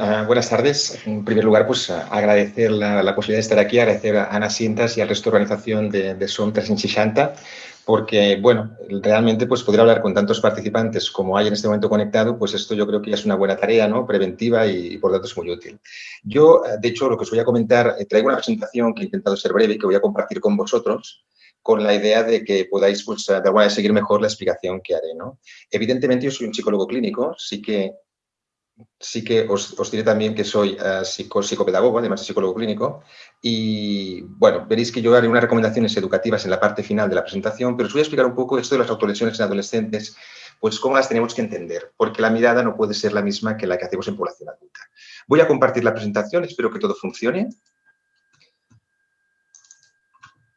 Uh, buenas tardes. En primer lugar, pues agradecer la, la, posibilidad de estar aquí, agradecer a Ana Cintas y al resto de organización de, de SOM 360, porque, bueno, realmente pues poder hablar con tantos participantes como hay en este momento conectado, pues esto yo creo que ya es una buena tarea, ¿no? Preventiva y, y por tanto es muy útil. Yo, de hecho, lo que os voy a comentar, eh, traigo una presentación que he intentado ser breve y que voy a compartir con vosotros, con la idea de que podáis, pues, de alguna manera, seguir mejor la explicación que haré, ¿no? Evidentemente, yo soy un psicólogo clínico, sí que sí que os, diré también que soy psico, psicopedagogo, además de psicólogo clínico, y bueno, veréis que yo haré unas recomendaciones educativas en la parte final de la presentación, pero os voy a explicar un poco esto de las autolesiones en adolescentes, pues cómo las tenemos que entender, porque la mirada no puede ser la misma que la que hacemos en población adulta. Voy a compartir la presentación, espero que todo funcione.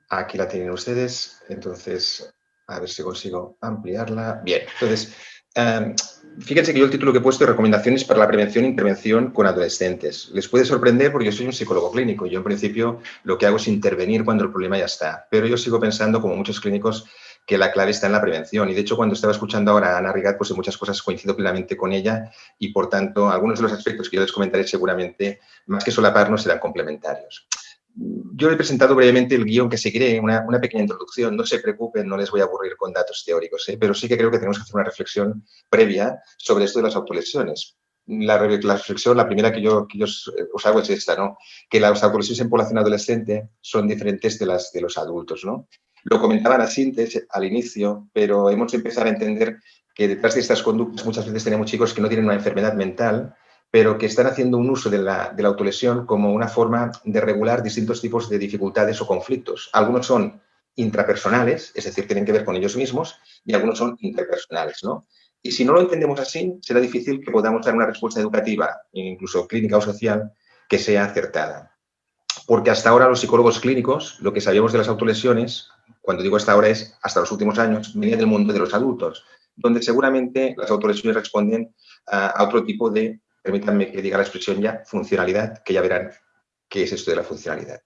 Aquí la tienen ustedes, entonces, a ver si consigo ampliarla. Bien, entonces, um, fíjense que yo el título que he puesto es Recomendaciones para la prevención e intervención con adolescentes. Les puede sorprender porque yo soy un psicólogo clínico. Yo, en principio, lo que hago es intervenir cuando el problema ya está. Pero yo sigo pensando, como muchos clínicos, que la clave está en la prevención. Y, de hecho, cuando estaba escuchando ahora a Ana Rigat, pues en muchas cosas coincido plenamente con ella y, por tanto, algunos de los aspectos que yo les comentaré seguramente, más que solaparnos, serán complementarios yo he presentado brevemente el guion que seguiré, una, una, pequeña introducción. No se preocupen, no les voy a aburrir con datos teóricos, ¿eh? pero sí que creo que tenemos que hacer una reflexión previa sobre esto de las autolesiones. La, reflexión, la primera que yo, que yo os hago es esta, ¿no? que las autolesiones en población adolescente son diferentes de las de los adultos. ¿no? Lo comentaba la síntesis al inicio, pero hemos de empezar a entender que detrás de estas conductas muchas veces tenemos chicos que no tienen una enfermedad mental, pero que están haciendo un uso de la, autolesión como una forma de regular distintos tipos de dificultades o conflictos. Algunos son intrapersonales, es decir, tienen que ver con ellos mismos, y algunos son interpersonales, ¿no? Y si no lo entendemos así, será difícil que podamos dar una respuesta educativa, incluso clínica o social, que sea acertada. Porque hasta ahora los psicólogos clínicos, lo que sabíamos de las autolesiones, cuando digo hasta ahora es hasta los últimos años, venía del mundo de los adultos, donde seguramente las autolesiones responden a, a otro tipo de permítanme que diga la expresión ya, funcionalidad, que ya verán qué es esto de la funcionalidad.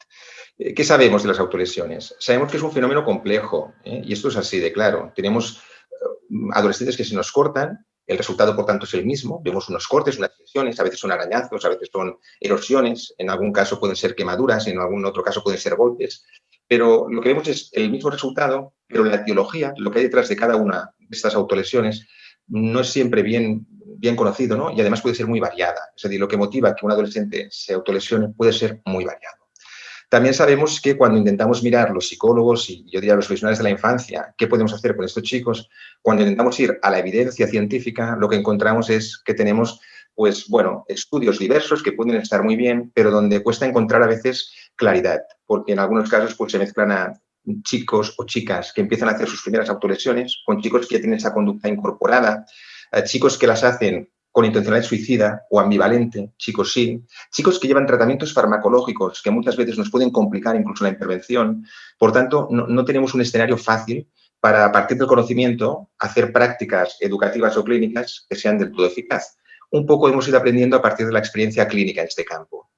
Eh, ¿Qué sabemos de las autolesiones? Sabemos que es un fenómeno complejo, ¿eh? y esto es así de claro. Tenemos eh, adolescentes que se nos cortan, el resultado, por tanto, es el mismo. Vemos unos cortes, unas lesiones, a veces son arañazos, a veces son erosiones, en algún caso pueden ser quemaduras, en algún otro caso pueden ser golpes, pero lo que vemos es el mismo resultado, pero la etiología, lo que hay detrás de cada una de estas autolesiones, no es siempre bien bien conocido, ¿no? Y además puede ser muy variada. Es decir, lo que motiva que un adolescente se autolesione puede ser muy variado. También sabemos que cuando intentamos mirar los psicólogos y yo diría los profesionales de la infancia, qué podemos hacer con estos chicos, cuando intentamos ir a la evidencia científica, lo que encontramos es que tenemos, pues bueno, estudios diversos que pueden estar muy bien, pero donde cuesta encontrar a veces claridad, porque en algunos casos pues se mezclan a chicos o chicas que empiezan a hacer sus primeras autolesiones con chicos que ya tienen esa conducta incorporada, chicos que las hacen con intencionalidad suicida o ambivalente, chicos sí, chicos que llevan tratamientos farmacológicos que muchas veces nos pueden complicar incluso la intervención. Por tanto, no, no tenemos un escenario fácil para, a partir del conocimiento, hacer prácticas educativas o clínicas que sean del todo eficaz. Un poco hemos ido aprendiendo a partir de la experiencia clínica en este campo.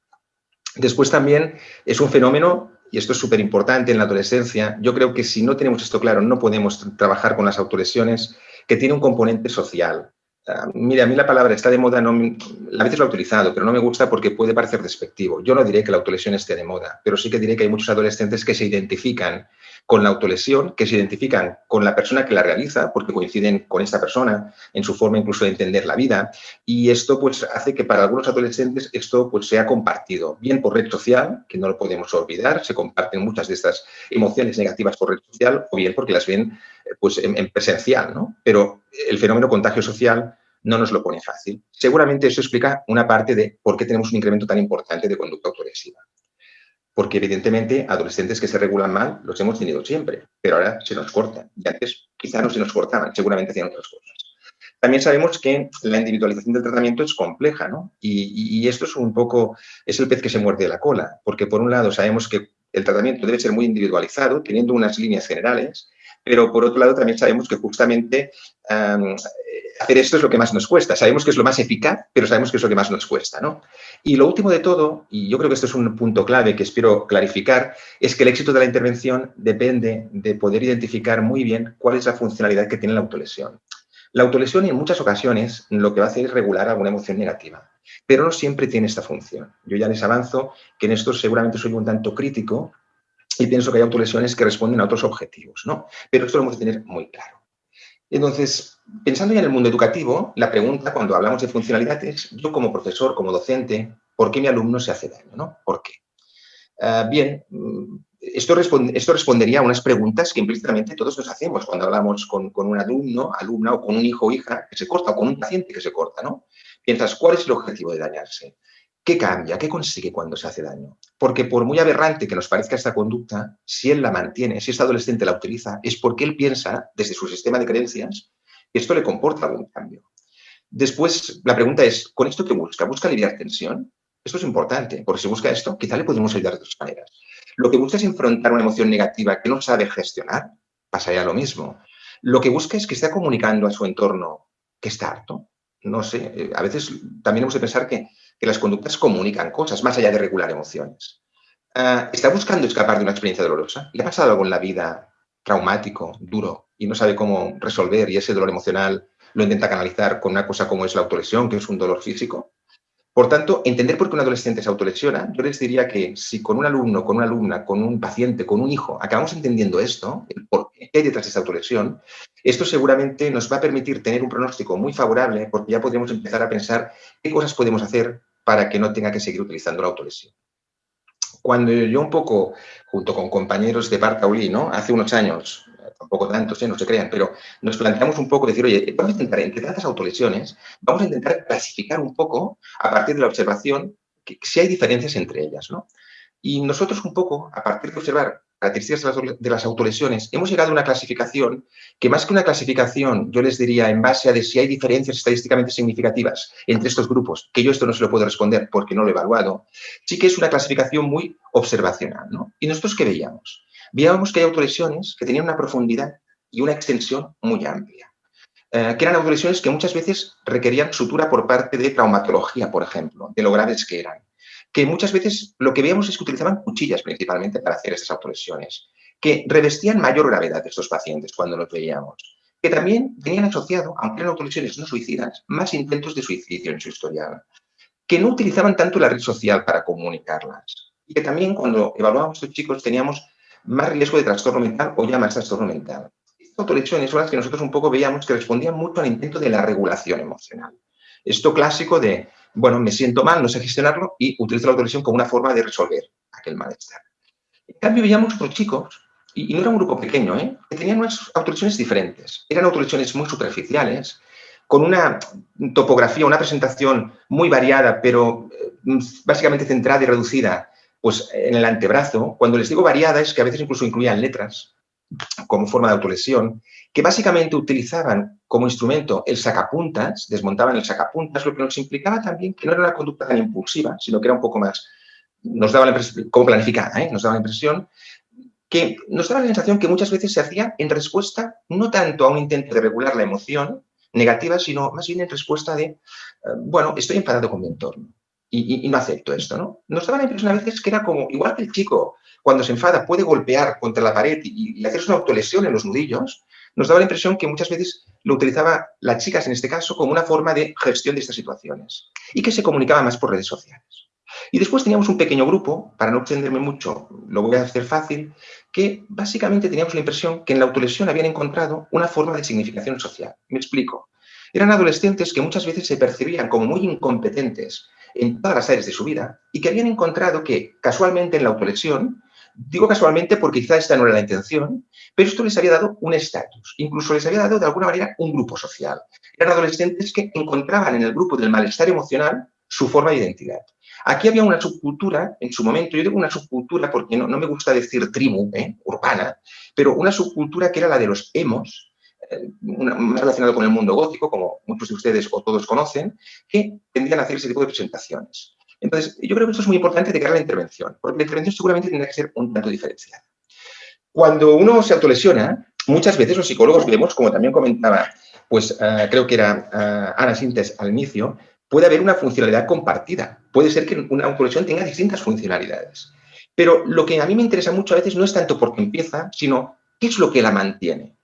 Después también es un fenómeno, y esto es súper importante en la adolescencia, yo creo que si no tenemos esto claro, no podemos trabajar con las autolesiones, que tiene un componente social. Uh, mira, a mí la palabra está de moda, no, a veces lo he utilizado, pero no me gusta porque puede parecer despectivo. Yo no diré que la autolesión esté de moda, pero sí que diré que hay muchos adolescentes que se identifican con la autolesión, que se identifican con la persona que la realiza, porque coinciden con esta persona en su forma incluso de entender la vida. Y esto pues hace que para algunos adolescentes esto pues sea compartido, bien por red social, que no lo podemos olvidar, se comparten muchas de estas emociones negativas por red social, o bien porque las ven pues en, en presencial, ¿no? Pero el fenómeno contagio social no nos lo pone fácil. Seguramente eso explica una parte de por qué tenemos un incremento tan importante de conducta autolesiva porque evidentemente adolescentes que se regulan mal los hemos tenido siempre, pero ahora se nos cortan. Y antes quizá no se nos cortaban, seguramente hacían otras cosas. También sabemos que la individualización del tratamiento es compleja, ¿no? Y, esto es un poco, es el pez que se muerde la cola, porque por un lado sabemos que el tratamiento debe ser muy individualizado, teniendo unas líneas generales, pero por otro lado también sabemos que justamente hacer esto es lo que más nos cuesta. Sabemos que es lo más eficaz, pero sabemos que es lo que más nos cuesta. ¿no? Y lo último de todo, y yo creo que esto es un punto clave que espero clarificar, es que el éxito de la intervención depende de poder identificar muy bien cuál es la funcionalidad que tiene la autolesión. La autolesión en muchas ocasiones lo que va a hacer es regular alguna emoción negativa. pero no siempre tiene esta función. Yo ya les avanzo que en esto seguramente soy un tanto crítico y pienso que hay autolesiones que responden a otros objetivos, ¿no? Pero esto lo hemos de tener muy claro. Entonces, pensando ya en el mundo educativo, la pregunta cuando hablamos de funcionalidades, yo como profesor, como docente, ¿por qué mi alumno se hace daño? ¿no? ¿Por qué? Ah, bien, mm, esto, esto, respondería a unas preguntas que implícitamente todos nos hacemos cuando hablamos con, con, un alumno, alumna o con un hijo o hija que se corta o con un paciente que se corta, ¿no? Piensas, ¿cuál es el objetivo de dañarse? ¿Qué cambia? ¿Qué consigue cuando se hace daño? Porque por muy aberrante que nos parezca esta conducta, si él la mantiene, si este adolescente la utiliza, es porque él piensa, desde su sistema de creencias, que esto le comporta algún cambio. Después, la pregunta es, ¿con esto qué busca? ¿Busca aliviar tensión? Esto es importante, porque si busca esto, quizá le podemos ayudar de otras maneras. Lo que busca es enfrentar una emoción negativa que no sabe gestionar, pasaría lo mismo. Lo que busca es que esté comunicando a su entorno que está harto. No sé, eh, a veces también hemos de pensar que que las conductas comunican cosas, más allá de regular emociones. Ah, ¿Está buscando escapar de una experiencia dolorosa? ¿Le ha pasado algo en la vida traumático, duro, y no sabe cómo resolver y ese dolor emocional lo intenta canalizar con una cosa como es la autolesión, que es un dolor físico? Por tanto, entender por qué un adolescente se autolesiona, yo les diría que si con un alumno, con una alumna, con un paciente, con un hijo, acabamos entendiendo esto, el por qué detrás de esta autolesión, esto seguramente nos va a permitir tener un pronóstico muy favorable porque ya podremos empezar a pensar qué cosas podemos hacer para que no tenga que seguir utilizando la autolesión. Cuando yo un poco, junto con compañeros de Bartaulí, ¿no? hace unos años, tampoco tantos, ¿eh? no se crean, pero nos planteamos un poco decir, oye, vamos a intentar, entre tantas autolesiones, vamos a intentar clasificar un poco, a partir de la observación, que, si hay diferencias entre ellas. ¿no? Y nosotros un poco, a partir de observar características de las autolesiones, hemos llegado a una clasificación que más que una clasificación, yo les diría en base a de si hay diferencias estadísticamente significativas entre estos grupos, que yo esto no se lo puedo responder porque no lo he evaluado, sí que es una clasificación muy observacional. ¿no? ¿Y nosotros qué veíamos? Veíamos que hay autolesiones que tenían una profundidad y una extensión muy amplia. Eh, que eran autolesiones que muchas veces requerían sutura por parte de traumatología, por ejemplo, de lo graves que eran que muchas veces lo que veíamos es que utilizaban cuchillas principalmente para hacer estas autolesiones, que revestían mayor gravedad estos pacientes cuando los veíamos, que también tenían asociado, aunque eran autolesiones no suicidas, más intentos de suicidio en su historial, que no utilizaban tanto la red social para comunicarlas, y que también cuando evaluábamos a estos chicos teníamos más riesgo de trastorno mental o ya más trastorno mental. Estas autolesiones son las que nosotros un poco veíamos que respondían mucho al intento de la regulación emocional. Esto clásico de bueno, me siento mal, no sé gestionarlo y utilizo la autolesión como una forma de resolver aquel malestar. En cambio, veíamos otros chicos, y, no era un grupo pequeño, ¿eh? que tenían unas autolesiones diferentes. Eran autolesiones muy superficiales, con una topografía, una presentación muy variada, pero eh, básicamente centrada y reducida pues, en el antebrazo. Cuando les digo variada es que a veces incluso incluían letras como forma de autolesión, que básicamente utilizaban como instrumento el sacapuntas, desmontaban el sacapuntas, lo que nos implicaba también que no era una conducta tan impulsiva, sino que era un poco más, nos daba la impresión, como planificada, ¿eh? nos daba la impresión que nos daba la sensación que muchas veces se hacía en respuesta no tanto a un intento de regular la emoción negativa, sino más bien en respuesta de, eh, bueno, estoy enfadado con mi entorno y, no acepto esto, ¿no? Nos daba la impresión a veces que era como, igual que el chico cuando se enfada puede golpear contra la pared y, y hacerse una autolesión en los nudillos, nos daba la impresión que muchas veces lo utilizaba las chicas en este caso como una forma de gestión de estas situaciones y que se comunicaba más por redes sociales. Y después teníamos un pequeño grupo, para no extenderme mucho, lo voy a hacer fácil, que básicamente teníamos la impresión que en la autolesión habían encontrado una forma de significación social. Me explico. Eran adolescentes que muchas veces se percibían como muy incompetentes en todas las áreas de su vida y que habían encontrado que casualmente en la autolesión Digo casualmente porque quizá esta no era la intención, pero esto les había dado un estatus, incluso les había dado de alguna manera un grupo social. Eran adolescentes que encontraban en el grupo del malestar emocional su forma de identidad. Aquí había una subcultura, en su momento, yo digo una subcultura porque no, me gusta decir tribu, ¿eh? urbana, pero una subcultura que era la de los emos, eh, más relacionado con el mundo gótico, como muchos de ustedes o todos conocen, que tendían a hacer ese tipo de presentaciones. Entonces, yo creo que esto es muy importante de cara a la intervención, porque la intervención seguramente tendrá que ser un tanto diferenciada. Cuando uno se autolesiona, muchas veces los psicólogos vemos, como también comentaba, pues eh, creo que era eh, Ana Sintes al inicio, puede haber una funcionalidad compartida. Puede ser que una autolesión tenga distintas funcionalidades. Pero lo que a mí me interesa mucho a veces no es tanto porque empieza, sino qué es lo que la mantiene.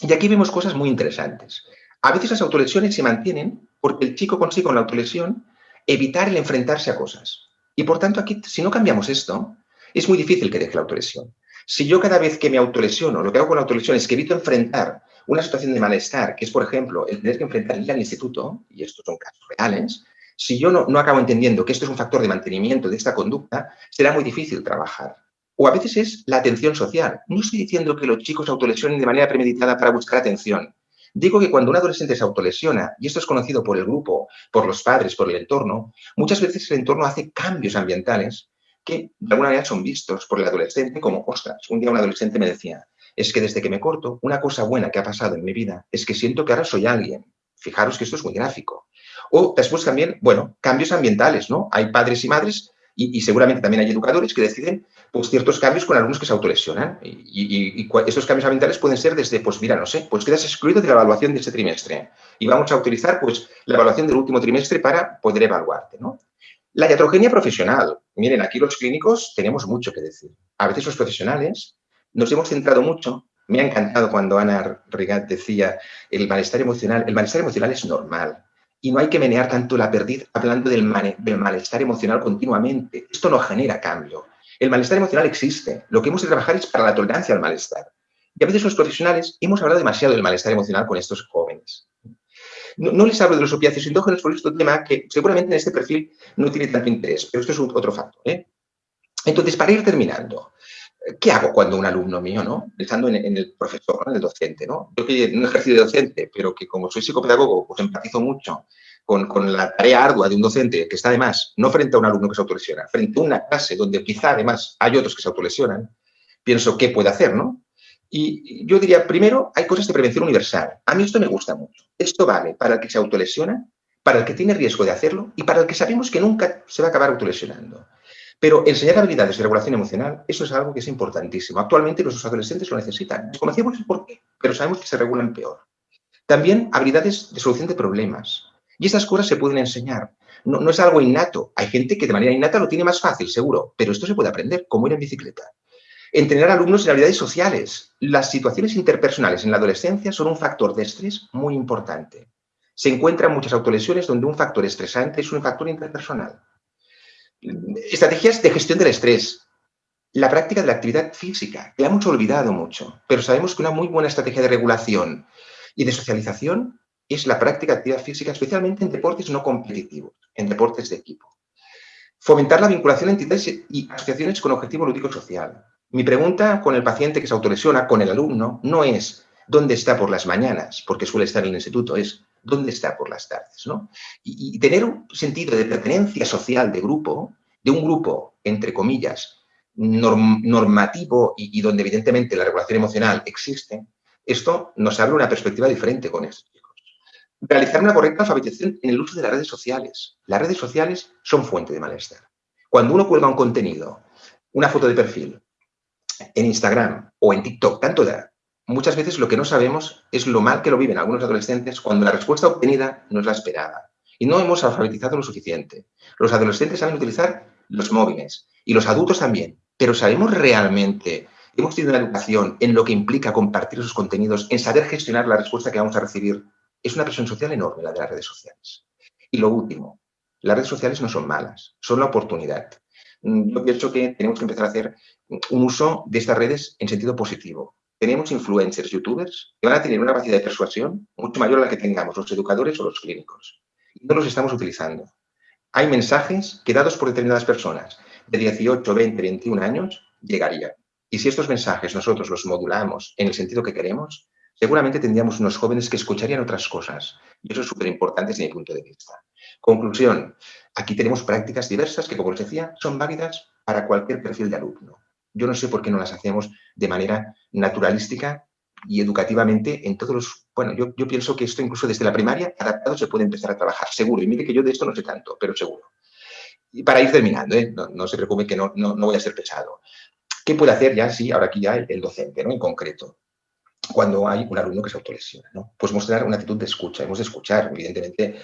Y aquí vemos cosas muy interesantes. A veces las autolesiones se mantienen porque el chico consigue con la autolesión evitar el enfrentarse a cosas. Y por tanto, aquí, si no cambiamos esto, es muy difícil que deje la autolesión. Si yo cada vez que me autolesiono, lo que hago con la autolesión es que evito enfrentar una situación de malestar, que es, por ejemplo, el tener que enfrentar ir al instituto, y estos son casos reales, si yo no, no acabo entendiendo que esto es un factor de mantenimiento de esta conducta, será muy difícil trabajar. O a veces es la atención social. No estoy diciendo que los chicos autolesionen de manera premeditada para buscar atención. Digo que cuando un adolescente se autolesiona, y esto es conocido por el grupo, por los padres, por el entorno, muchas veces el entorno hace cambios ambientales que de alguna manera son vistos por el adolescente como, ostras, un día un adolescente me decía, es que desde que me corto, una cosa buena que ha pasado en mi vida es que siento que ahora soy alguien. Fijaros que esto es muy gráfico. O después también, bueno, cambios ambientales, ¿no? Hay padres y madres y, seguramente también hay educadores que deciden pues, ciertos cambios con alumnos que se autolesionan. Y, y, cambios ambientales pueden ser desde, pues mira, no sé, pues quedas excluido de la evaluación de este trimestre y vamos a utilizar pues la evaluación del último trimestre para poder evaluarte, ¿no? La iatrogenia profesional. Miren, aquí los clínicos tenemos mucho que decir. A veces los profesionales nos hemos centrado mucho. Me ha encantado cuando Ana Rigat decía el malestar emocional. El malestar emocional es normal y no hay que menear tanto la perdiz hablando del, del malestar emocional continuamente. Esto no genera cambio. El malestar emocional existe. Lo que hemos de trabajar es para la tolerancia al malestar. Y a veces los profesionales hemos hablado demasiado del malestar emocional con estos jóvenes. No, les hablo de los opiáceos endógenos por este tema que seguramente en este perfil no tiene tanto interés, pero esto es otro factor. ¿eh? Entonces, para ir terminando, ¿qué hago cuando un alumno mío, ¿no? pensando en, el profesor, en el docente, ¿no? yo que no ejercido de docente, pero que como soy psicopedagogo, pues empatizo mucho con, con, la tarea ardua de un docente que está además no frente a un alumno que se autolesiona, frente a una clase donde quizá además hay otros que se autolesionan, pienso, ¿qué puede hacer, no? Y yo diría, primero, hay cosas de prevención universal. A mí esto me gusta mucho. Esto vale para el que se autolesiona, para el que tiene riesgo de hacerlo y para el que sabemos que nunca se va a acabar autolesionando. Pero enseñar habilidades de regulación emocional, eso es algo que es importantísimo. Actualmente nuestros adolescentes lo necesitan. Desconocemos el por qué, pero sabemos que se regulan peor. También habilidades de solución de problemas. Y estas cosas se pueden enseñar. No, es algo innato. Hay gente que de manera innata lo tiene más fácil, seguro, pero esto se puede aprender, como ir en bicicleta. Entrenar alumnos en habilidades sociales. Las situaciones interpersonales en la adolescencia son un factor de estrés muy importante. Se encuentran muchas autolesiones donde un factor estresante es un factor interpersonal. Estrategias de gestión del estrés. La práctica de la actividad física, que hemos olvidado mucho, pero sabemos que una muy buena estrategia de regulación y de socialización es la práctica de actividad física, especialmente en deportes no competitivos, en deportes de equipo. Fomentar la vinculación de entidades y asociaciones con objetivo lúdico social. Mi pregunta con el paciente que se autolesiona, con el alumno, no es dónde está por las mañanas, porque suele estar en el instituto, es dónde está por las tardes. ¿no? Y, tener un sentido de pertenencia social de grupo, de un grupo, entre comillas, normativo y, donde evidentemente la regulación emocional existe, esto nos abre una perspectiva diferente con chicos. Realizar una correcta alfabetización en el uso de las redes sociales. Las redes sociales son fuente de malestar. Cuando uno cuelga un contenido, una foto de perfil, en Instagram o en TikTok, tanto da. Muchas veces lo que no sabemos es lo mal que lo viven algunos adolescentes cuando la respuesta obtenida no es la esperada. Y no hemos alfabetizado lo suficiente. Los adolescentes saben utilizar los móviles y los adultos también. Pero ¿sabemos realmente, hemos tenido una educación en lo que implica compartir esos contenidos, en saber gestionar la respuesta que vamos a recibir? Es una presión social enorme la de las redes sociales. Y lo último, las redes sociales no son malas, son la oportunidad. Mm, yo pienso que tenemos que empezar a hacer un uso de estas redes en sentido positivo. Tenemos influencers, youtubers, que van a tener una capacidad de persuasión mucho mayor a la que tengamos los educadores o los clínicos. No los estamos utilizando. Hay mensajes que dados por determinadas personas de 18, 20, 21 años llegarían. Y si estos mensajes nosotros los modulamos en el sentido que queremos, seguramente tendríamos unos jóvenes que escucharían otras cosas. Y eso es súper importante desde mi punto de vista. Conclusión, aquí tenemos prácticas diversas que, como les decía, son válidas para cualquier perfil de alumno. Yo no sé por qué no las hacemos de manera naturalística y educativamente en todos los... Bueno, yo, pienso que esto incluso desde la primaria adaptado se puede empezar a trabajar, seguro. Y mire que yo de esto no sé tanto, pero seguro. Y para ir terminando, ¿eh? no, se preocupe que no, no, voy a ser pesado. ¿Qué puede hacer ya, sí, ahora aquí ya el, el docente, ¿no? En concreto cuando hay un alumno que se autolesiona. ¿no? Pues mostrar una actitud de escucha, hemos de escuchar. Evidentemente,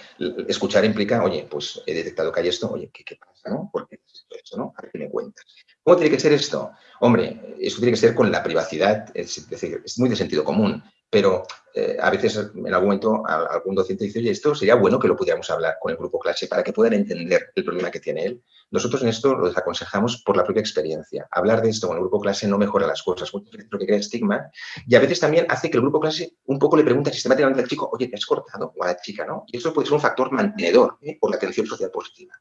escuchar implica, oye, pues he detectado que hay esto, oye, ¿qué, pasa? ¿no? ¿Por qué esto? ¿no? A ver qué me cuentas. ¿Cómo tiene que ser esto? Hombre, esto tiene que ser con la privacidad, es decir, es muy de sentido común. Pero eh, a veces en algún momento algún docente dice, oye, esto sería bueno que lo pudiéramos hablar con el grupo clase para que puedan entender el problema que tiene él. Nosotros en esto lo desaconsejamos por la propia experiencia. Hablar de esto con el grupo clase no mejora las cosas, muchas crea estigma y a veces también hace que el grupo clase un poco le pregunte sistemáticamente al chico, oye, ¿te has cortado? O a la chica, ¿no? Y eso puede ser un factor mantenedor ¿eh? por la atención social positiva.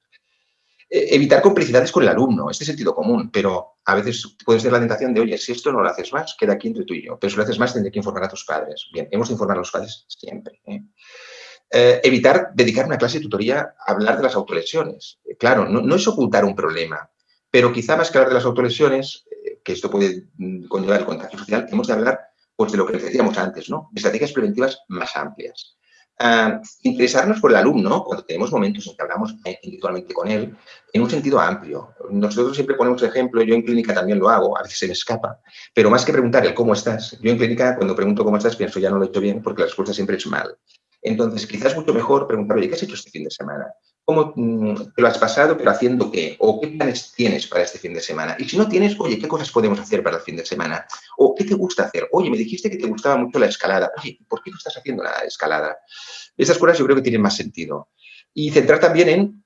Eh, evitar complicidades con el alumno, este sentido común, pero a veces puedes tener la tentación de, oye, si esto no lo haces más, queda aquí entre tú y yo, pero si lo haces más tendré que informar a tus padres. Bien, hemos de informar a los padres siempre. ¿eh? Eh, evitar dedicar una clase de tutoría a hablar de las autolesiones. claro, no, es ocultar un problema, pero quizá más que hablar de las autolesiones, que esto puede mm, conllevar el contagio social, hemos de hablar pues, de lo que decíamos antes, ¿no? de estrategias preventivas más amplias. Ah, interesarnos por el alumno, cuando tenemos momentos en que hablamos individualmente con él, en un sentido amplio. Nosotros siempre ponemos ejemplo, yo en clínica también lo hago, a veces se me escapa, pero más que preguntar el cómo estás, yo en clínica cuando pregunto cómo estás pienso ya no lo he hecho bien porque la respuesta siempre es mal. Entonces, quizás mucho mejor preguntar, oye, ¿qué has hecho este fin de semana? ¿Cómo mm, te lo has pasado, pero haciendo qué? ¿O qué planes tienes para este fin de semana? Y si no tienes, oye, ¿qué cosas podemos hacer para el fin de semana? ¿O qué te gusta hacer? Oye, me dijiste que te gustaba mucho la escalada. Oye, ¿por qué no estás haciendo la escalada? Esas cosas yo creo que tienen más sentido. Y centrar también en,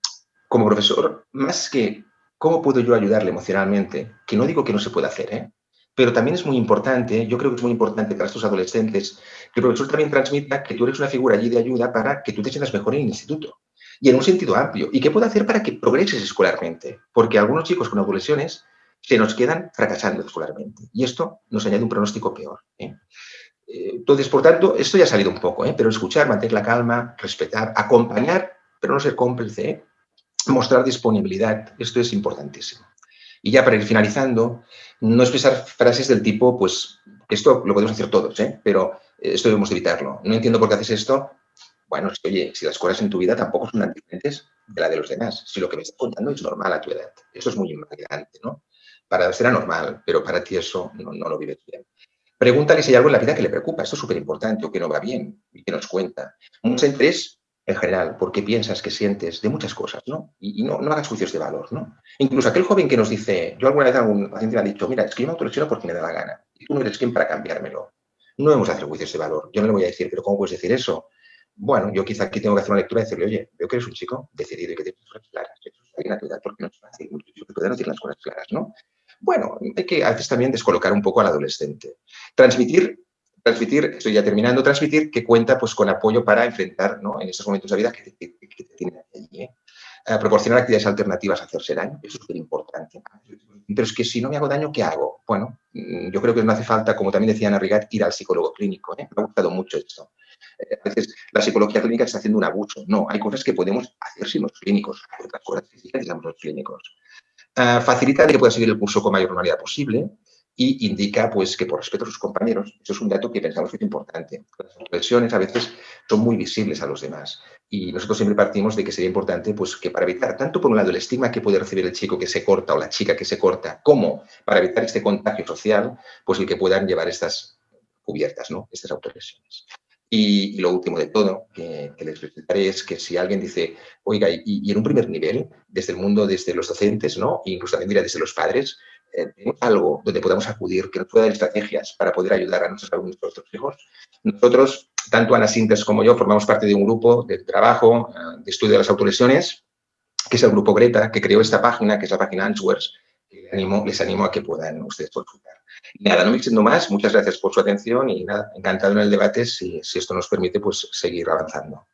como profesor, más que cómo puedo yo ayudarle emocionalmente, que no digo que no se pueda hacer, ¿eh? Pero también es muy importante, yo creo que es muy importante para estos adolescentes, que el profesor también transmita que tú eres una figura allí de ayuda para que tú te sientas mejor en el instituto. Y en un sentido amplio. ¿Y qué puedo hacer para que progreses escolarmente? Porque algunos chicos con autolesiones se nos quedan fracasando escolarmente. Y esto nos añade un pronóstico peor. ¿eh? eh entonces, por tanto, esto ya ha salido un poco, ¿eh? pero escuchar, mantener la calma, respetar, acompañar, pero no ser cómplice, ¿eh? mostrar disponibilidad, esto es importantísimo. Y ya para ir finalizando, no expresar frases del tipo, pues, esto lo podemos hacer todos, ¿eh? pero esto debemos evitarlo. No entiendo por qué haces esto. Bueno, es que, oye, si las cosas en tu vida tampoco son diferentes de la de los demás. Si lo que me estás contando es normal a tu edad. Eso es muy invalidante, ¿no? Para será normal, pero para ti eso no, lo vives bien. Pregúntale si hay algo en la vida que le preocupa. Esto es súper importante o que no va bien y que nos cuenta. Mucho interés en general, porque piensas, que sientes, de muchas cosas, ¿no? Y, no, no, hagas juicios de valor, ¿no? Incluso aquel joven que nos dice, yo alguna vez algún paciente me ha dicho, mira, es que yo me autolesiono porque me da la gana, y tú no eres quien para cambiármelo. No debemos hacer juicios de valor. Yo no le voy a decir, pero ¿cómo puedes decir eso? Bueno, yo quizá aquí tengo que hacer una lectura y decirle, oye, veo que eres un chico decidido y que tienes cosas claras. Eso es una edad porque no es fácil, muchos chicos pueden decir las cosas claras, ¿no? Bueno, hay que a veces también descolocar un poco al adolescente. Transmitir transmitir, estoy ya terminando, transmitir que cuenta pues, con apoyo para enfrentar ¿no? en estos momentos de vida que te, que, tienen allí. ¿eh? Eh, proporcionar actividades alternativas a hacerse daño, eso es muy importante. Pero es que si no me hago daño, ¿qué hago? Bueno, mm, yo creo que no hace falta, como también decía Ana ir al psicólogo clínico. ¿eh? Me ha gustado mucho esto. A veces la psicología clínica está haciendo un abuso. No, hay cosas que podemos hacer sin los clínicos, hay otras cosas que digamos los clínicos. facilita que pueda seguir el curso con mayor normalidad posible y indica pues, que por respeto a sus compañeros, eso es un dato que pensamos que es importante. Las lesiones a veces son muy visibles a los demás y nosotros siempre partimos de que sería importante pues, que para evitar tanto por un lado el estigma que puede recibir el chico que se corta o la chica que se corta, como para evitar este contagio social, pues el que puedan llevar estas cubiertas, ¿no? estas autolesiones. Y, lo último de todo que, les presentaré es que si alguien dice, oiga, y, en un primer nivel, desde el mundo, desde los docentes, ¿no? incluso también mira, desde los padres, eh, algo donde podamos acudir, que nos pueda dar estrategias para poder ayudar a nuestros alumnos, a nuestros hijos. Nosotros, tanto Ana Sintes como yo, formamos parte de un grupo de trabajo, eh, de estudio de las autolesiones, que es el grupo Greta, que creó esta página, que es la página Answers, les les animo a que puedan ustedes consultar. Y nada, no me extiendo más, muchas gracias por su atención y nada, encantado en el debate, si, si esto nos permite pues, seguir avanzando.